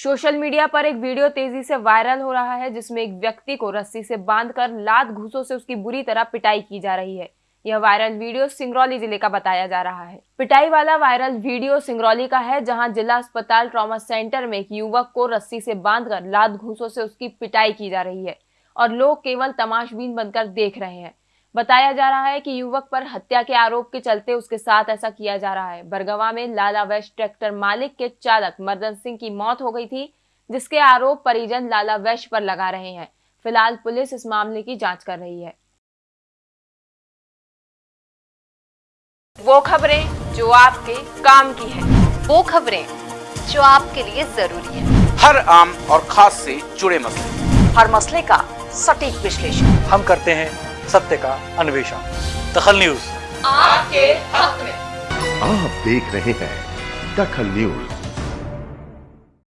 Social media पर एक video तेज़ी से वायरल हो रहा है, जिसमें एक व्यक्ति को रस्सी से बांधकर लात घूसों से उसकी बुरी तरह पिटाई की जा रही है। यह वायरल वीडियो सिंगरौली ज़िले का बताया जा रहा है। पिटाई वाला वायरल वीडियो सिंगरौली का है, जहाँ जिला अस्पताल ट्रॉमा सेंटर में एक युवक को रस्सी से बांधकर लात घूसों से उसकी पिटाई की जा रही है और लोग केवल तमाशबीन बनकर देख रहे हैं। बताया जा रहा है कि युवक पर हत्या के आरोप के चलते उसके साथ ऐसा किया जा रहा है। बरगवा में लाला वैश्य ट्रैक्टर मालिक के चालक मर्दन सिंह की मौत हो गई थी जिसके आरोप परिजन लाला वैश्य पर लगा रहे हैं। फ़िलहाल पुलिस इस मामले की जाँच कर रही है। वो खबरें जो आपके काम की है। वो खबरें जो आपके लिए ज़रूरी है। हर आम और खास से जुड़े मसले। हर मसले का सटीक विश्लेषण। हम करते हैं सत्य का अन्वेषण। दखल न्यूज़। आपके हक में। आप देख रहे हैं दखल न्यूज़।